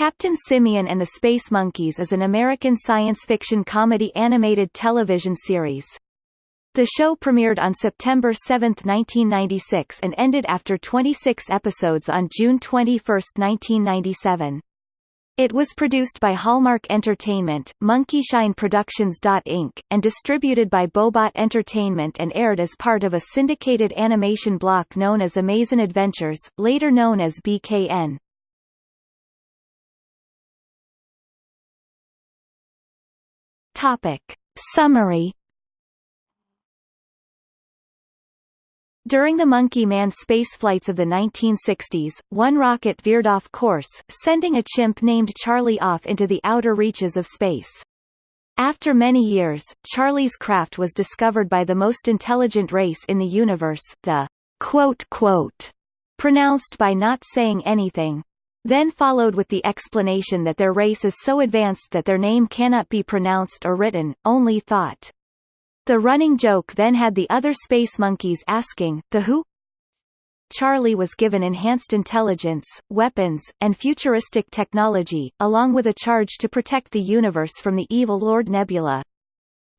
Captain Simian and the Space Monkeys is an American science fiction comedy animated television series. The show premiered on September 7, 1996 and ended after 26 episodes on June 21, 1997. It was produced by Hallmark Entertainment, Monkeyshine Productions. Inc., and distributed by Bohbot Entertainment and aired as part of a syndicated animation block known as Amazin' Adventures, later known as BKN. Topic. Summary During the Monkey Man spaceflights of the 1960s, one rocket veered off course, sending a chimp named Charlie off into the outer reaches of space. After many years, Charlie's craft was discovered by the most intelligent race in the universe, the quote quote, pronounced by not saying anything. Then followed with the explanation that their race is so advanced that their name cannot be pronounced or written, only thought. The running joke then had the other space monkeys asking, the who? Charlie was given enhanced intelligence, weapons, and futuristic technology, along with a charge to protect the universe from the evil Lord Nebula.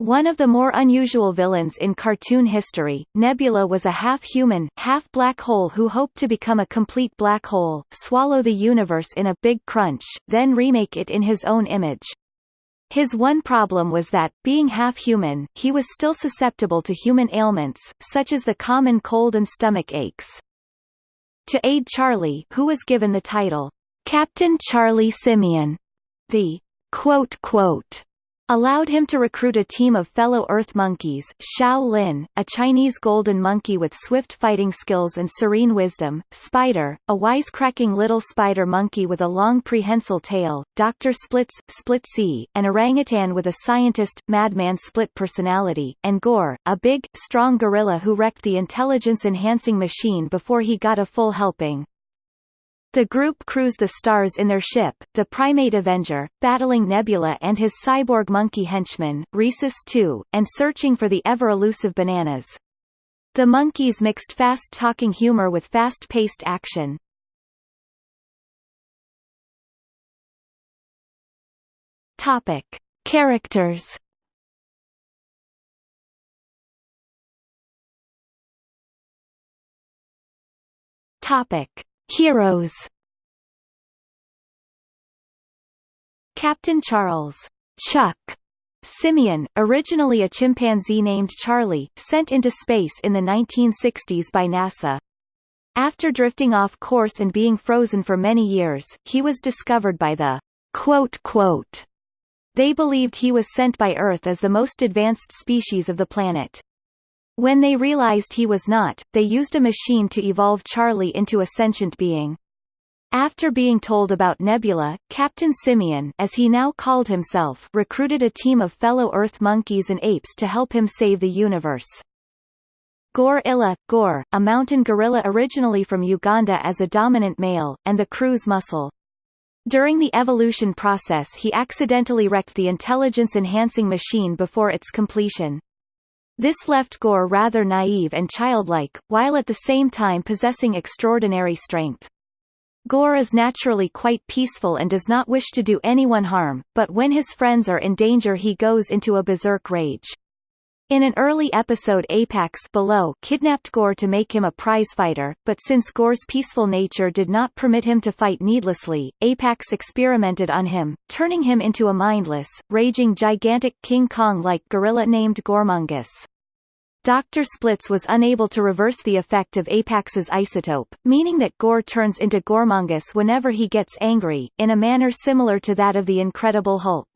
One of the more unusual villains in cartoon history, Nebula was a half-human, half-black hole who hoped to become a complete black hole, swallow the universe in a big crunch, then remake it in his own image. His one problem was that, being half-human, he was still susceptible to human ailments, such as the common cold and stomach aches. To aid Charlie who was given the title, Captain Charlie Simian, the quote, quote, allowed him to recruit a team of fellow Earth monkeys, Xiao Lin, a Chinese golden monkey with swift fighting skills and serene wisdom, Spider, a wisecracking little spider monkey with a long prehensile tail, Dr. Splits, Splitsy, an orangutan with a scientist, madman split personality, and Gore, a big, strong gorilla who wrecked the intelligence-enhancing machine before he got a full helping. The group cruise the stars in their ship, the Primate Avenger, battling Nebula and his cyborg monkey henchman, Rhesus 2, and searching for the ever-elusive bananas. The monkeys mixed fast-talking humor with fast-paced action. Topic. Characters Topic. Heroes Captain Charles Chuck Simian, originally a chimpanzee named Charlie, sent into space in the 1960s by NASA. After drifting off course and being frozen for many years, he was discovered by the quote quote. They believed he was sent by Earth as the most advanced species of the planet. When they realized he was not, they used a machine to evolve Charlie into a sentient being. After being told about Nebula, Captain Simian as he now called himself recruited a team of fellow Earth monkeys and apes to help him save the universe. Gore Illa, Gore, a mountain gorilla originally from Uganda as a dominant male, and the crew's muscle. During the evolution process he accidentally wrecked the intelligence-enhancing machine before its completion. This left Gore rather naive and childlike, while at the same time possessing extraordinary strength. Gore is naturally quite peaceful and does not wish to do anyone harm, but when his friends are in danger he goes into a berserk rage. In an early episode Apex below kidnapped Gore to make him a prizefighter, but since Gore's peaceful nature did not permit him to fight needlessly, Apex experimented on him, turning him into a mindless, raging gigantic King Kong-like gorilla named Goremongus. Dr. Splits was unable to reverse the effect of Apex's isotope, meaning that Gore turns into Goremongus whenever he gets angry, in a manner similar to that of the Incredible Hulk.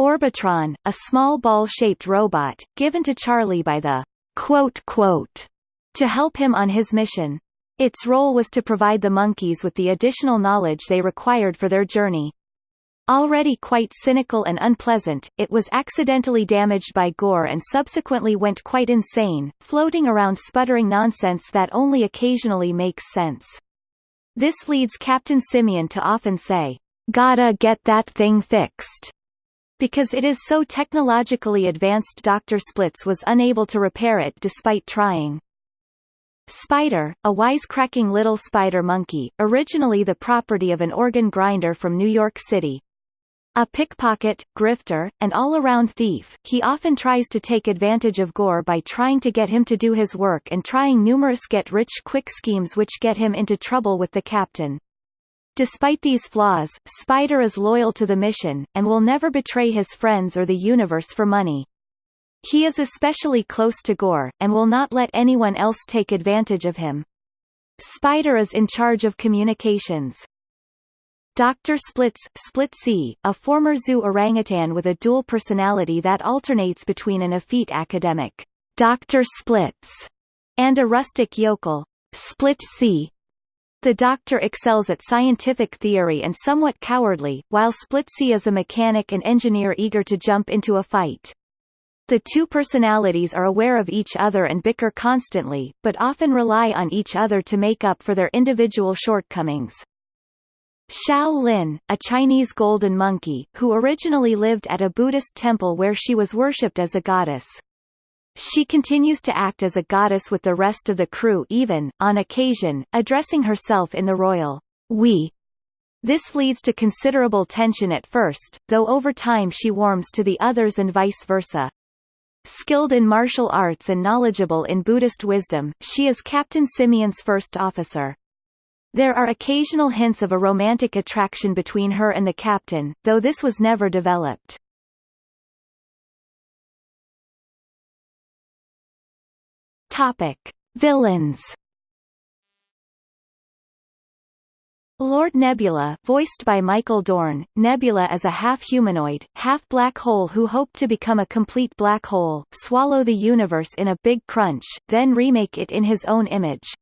Orbitron, a small ball-shaped robot, given to Charlie by the quote quote to help him on his mission. Its role was to provide the monkeys with the additional knowledge they required for their journey. Already quite cynical and unpleasant, it was accidentally damaged by Gore and subsequently went quite insane, floating around sputtering nonsense that only occasionally makes sense. This leads Captain Simian to often say, "Gotta get that thing fixed." Because it is so technologically advanced Dr. Splits was unable to repair it despite trying. Spider, a wisecracking little spider monkey, originally the property of an organ grinder from New York City. A pickpocket, grifter, and all-around thief, he often tries to take advantage of Gore by trying to get him to do his work and trying numerous get-rich-quick schemes which get him into trouble with the captain. Despite these flaws, Spider is loyal to the mission, and will never betray his friends or the universe for money. He is especially close to Gore, and will not let anyone else take advantage of him. Spider is in charge of communications. Dr. Splits, Splitsy, a former zoo orangutan with a dual personality that alternates between an effete academic, Dr. Splits, and a rustic yokel, Splitsy. The doctor excels at scientific theory and somewhat cowardly, while Splitsy is a mechanic and engineer eager to jump into a fight. The two personalities are aware of each other and bicker constantly, but often rely on each other to make up for their individual shortcomings. Xiao Lin, a Chinese golden monkey, who originally lived at a Buddhist temple where she was worshipped as a goddess. She continues to act as a goddess with the rest of the crew even, on occasion, addressing herself in the royal we. This leads to considerable tension at first, though over time she warms to the others and vice versa. Skilled in martial arts and knowledgeable in Buddhist wisdom, she is Captain Simian's first officer. There are occasional hints of a romantic attraction between her and the captain, though this was never developed. Topic: Villains Lord Nebula voiced by Michael Dorn, Nebula is a half-humanoid, half-black hole who hoped to become a complete black hole, swallow the universe in a big crunch, then remake it in his own image.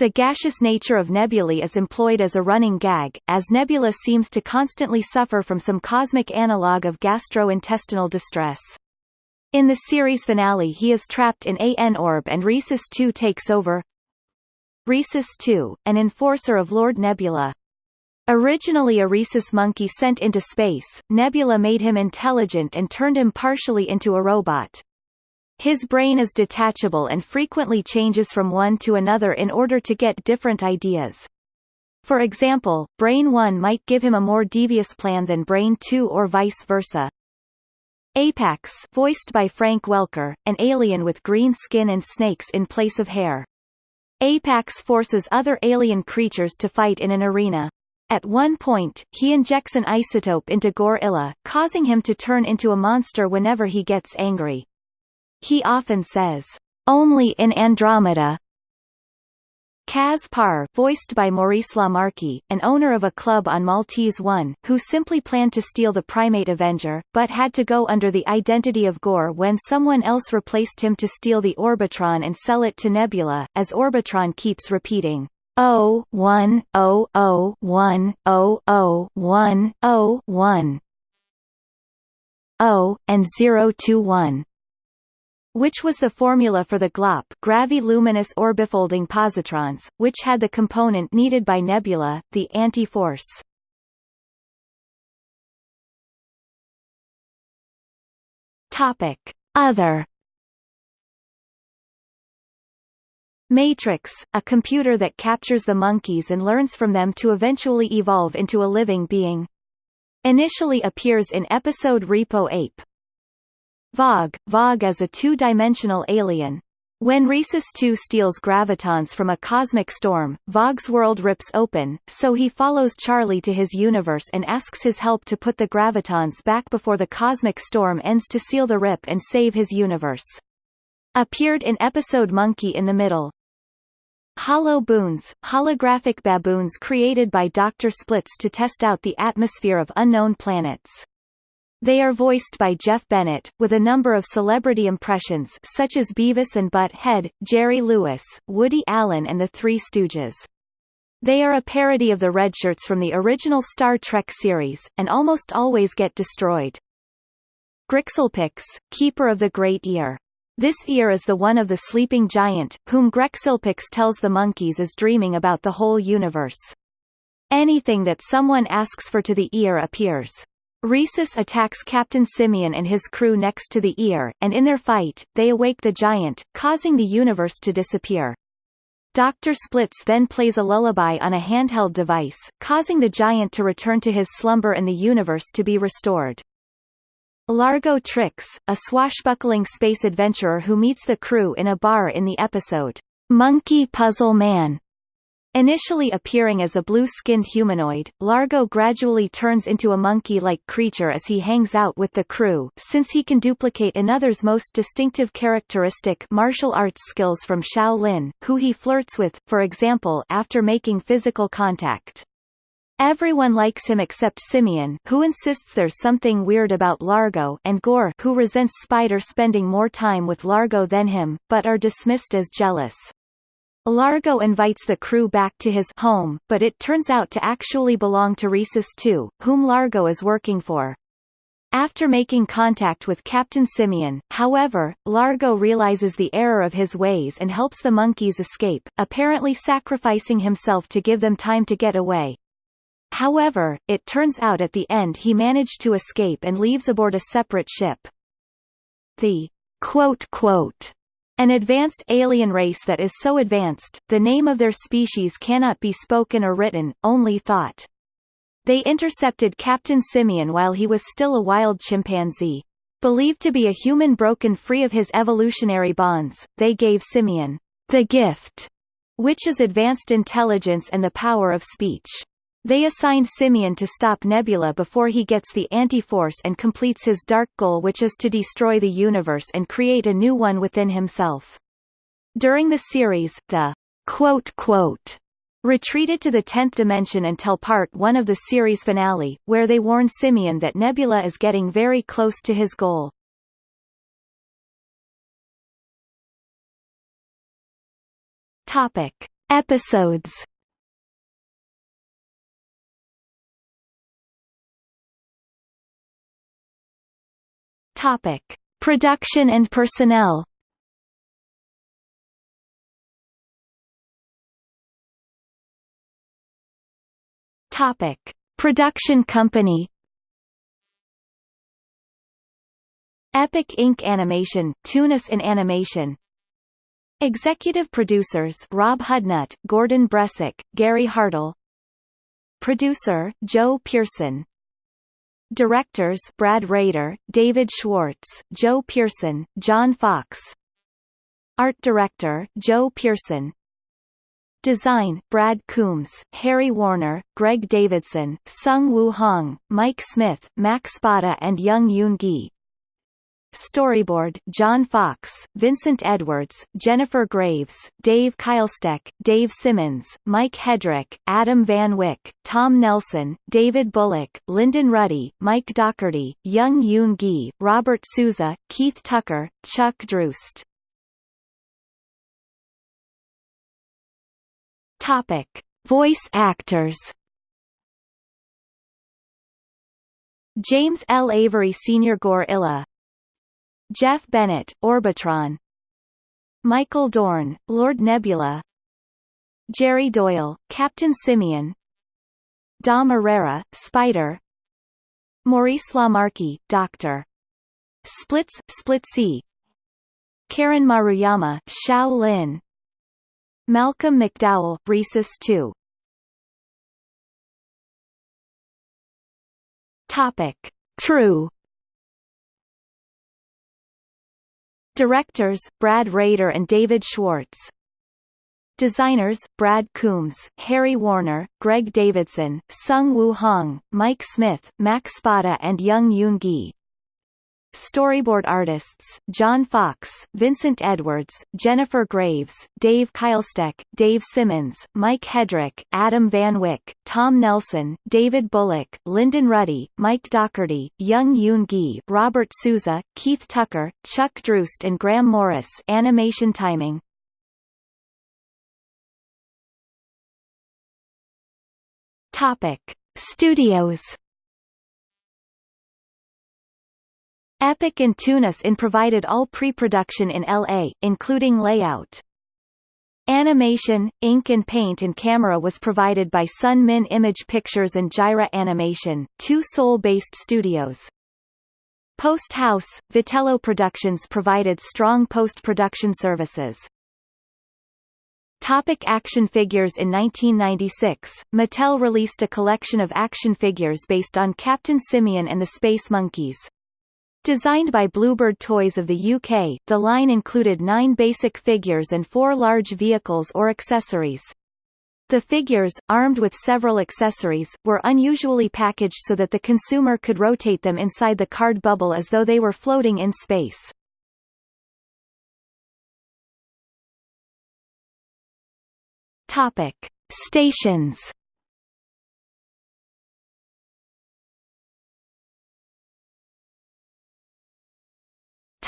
The gaseous nature of nebulae is employed as a running gag, as Nebula seems to constantly suffer from some cosmic analogue of gastrointestinal distress. In the series finale he is trapped in an orb and Rhesus II takes over, Rhesus II, an enforcer of Lord Nebula. Originally a rhesus monkey sent into space, Nebula made him intelligent and turned him partially into a robot. His brain is detachable and frequently changes from one to another in order to get different ideas. For example, Brain 1 might give him a more devious plan than Brain 2 or vice versa. Apex voiced by Frank Welker, an alien with green skin and snakes in place of hair. Apex forces other alien creatures to fight in an arena. At one point, he injects an isotope into Gorilla, causing him to turn into a monster whenever he gets angry. He often says, "Only in Andromeda," Kaz voiced by Maurice LaMarche, an owner of a club on Maltese One, who simply planned to steal the Primate Avenger, but had to go under the identity of Gore when someone else replaced him to steal the Orbitron and sell it to Nebula, as Orbitron keeps repeating, Oh, one, oh, oh, one, oh, oh, one, oh, oh one, oh, and zero two one which was the formula for the GLOP gravi-luminous orbifolding positrons, which had the component needed by nebula, the anti-force. Other Matrix, a computer that captures the monkeys and learns from them to eventually evolve into a living being. Initially appears in episode Repo Ape, Vogue Vogue is a two-dimensional alien. When Rhesus 2 steals gravitons from a cosmic storm, Vogue's world rips open, so he follows Charlie to his universe and asks his help to put the gravitons back before the cosmic storm ends to seal the rip and save his universe. Appeared in episode Monkey in the Middle. Hollow Boons, holographic baboons created by Dr. Splits to test out the atmosphere of unknown planets. They are voiced by Jeff Bennett, with a number of celebrity impressions such as Beavis and Butt-Head, Jerry Lewis, Woody Allen and the Three Stooges. They are a parody of the Redshirts from the original Star Trek series, and almost always get destroyed. Grixilpix, Keeper of the Great Ear. This ear is the one of the sleeping giant, whom Grexilpix tells the monkeys is dreaming about the whole universe. Anything that someone asks for to the ear appears. Rhesus attacks Captain Simian and his crew next to the ear, and in their fight, they awake the giant, causing the universe to disappear. Dr. Splits then plays a lullaby on a handheld device, causing the giant to return to his slumber and the universe to be restored. Largo Trix, a swashbuckling space adventurer who meets the crew in a bar in the episode, Monkey Puzzle Man, Initially appearing as a blue-skinned humanoid, Largo gradually turns into a monkey-like creature as he hangs out with the crew since he can duplicate another's most distinctive characteristic martial arts skills from Shaolin, who he flirts with, for example after making physical contact. Everyone likes him except Simian who insists there's something weird about Largo and Gore who resents Spider spending more time with Largo than him, but are dismissed as jealous. Largo invites the crew back to his home, but it turns out to actually belong to Rhesus II, whom Largo is working for. After making contact with Captain Simian, however, Largo realizes the error of his ways and helps the monkeys escape, apparently sacrificing himself to give them time to get away. However, it turns out at the end he managed to escape and leaves aboard a separate ship. The quote quote an advanced alien race that is so advanced, the name of their species cannot be spoken or written, only thought. They intercepted Captain Simian while he was still a wild chimpanzee. Believed to be a human broken free of his evolutionary bonds, they gave Simian the gift, which is advanced intelligence and the power of speech. They assigned Simian to stop Nebula before he gets the anti-force and completes his dark goal which is to destroy the universe and create a new one within himself. During the series, the quote quote retreated to the 10th dimension until part 1 of the series finale, where they warn Simian that Nebula is getting very close to his goal. Topic. Episodes Topic: Production and personnel. Topic: Production company. Epic Inc. Animation, Tunis in Animation. Executive producers Rob Hudnut, Gordon Bresic, Gary Hartle. Producer Joe Pearson. Directors Brad Rader, David Schwartz, Joe Pearson, John Fox. Art Director Joe Pearson. Design Brad Coombs, Harry Warner, Greg Davidson, Sung Woo Hong, Mike Smith, Max Spada and Young Yoon Gi Storyboard John Fox, Vincent Edwards, Jennifer Graves, Dave Keilsteck, Dave Simmons, Mike Hedrick, Adam Van Wyck, Tom Nelson, David Bullock, Lyndon Ruddy, Mike Docherty, Young Yoon Gi, Robert Souza, Keith Tucker, Chuck Drust. Topic: Voice actors. James L. Avery Sr. Gorilla Jeff Bennett, Orbitron. Michael Dorn, Lord Nebula. Jerry Doyle, Captain Simian. Dom Irrera, Spider. Maurice LaMarche, Dr. Splits, Split C. Karen Maruyama, Xiao Lin. Malcolm McDowell, Rhesus 2 Topic. True Directors, Brad Rader and David Schwartz. Designers, Brad Coombs, Harry Warner, Greg Davidson, Sung Woo Hong, Mike Smith, Max Spada and Young Yoon Gi Storyboard artists, John Fox, Vincent Edwards, Jennifer Graves, Dave Keilsteck, Dave Simmons, Mike Hedrick, Adam Van Wyck, Tom Nelson, David Bullock, Lyndon Ruddy, Mike Docherty, Young Yoon Gi, Robert Souza, Keith Tucker, Chuck Drust and Graham Morris animation timing. Topic. Studios Epic and Toonus in provided all pre-production in LA, including layout. Animation, ink and paint and camera was provided by Sun Min Image Pictures and Gyra Animation, two Seoul-based studios. Post House, Vitello Productions provided strong post-production services. Topic action figures In 1996, Mattel released a collection of action figures based on Captain Simian and the Space Monkeys. Designed by Bluebird Toys of the UK, the line included nine basic figures and four large vehicles or accessories. The figures, armed with several accessories, were unusually packaged so that the consumer could rotate them inside the card bubble as though they were floating in space. Topic: Stations.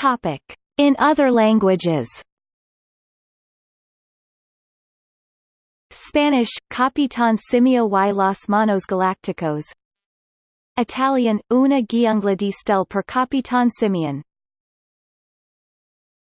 Topic: In other languages. Spanish, Capitán Simio y los Monos Galácticos Italian, Una giungla di stelle per Capitán Simian